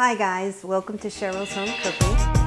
Hi guys, welcome to Cheryl's Home Cooking.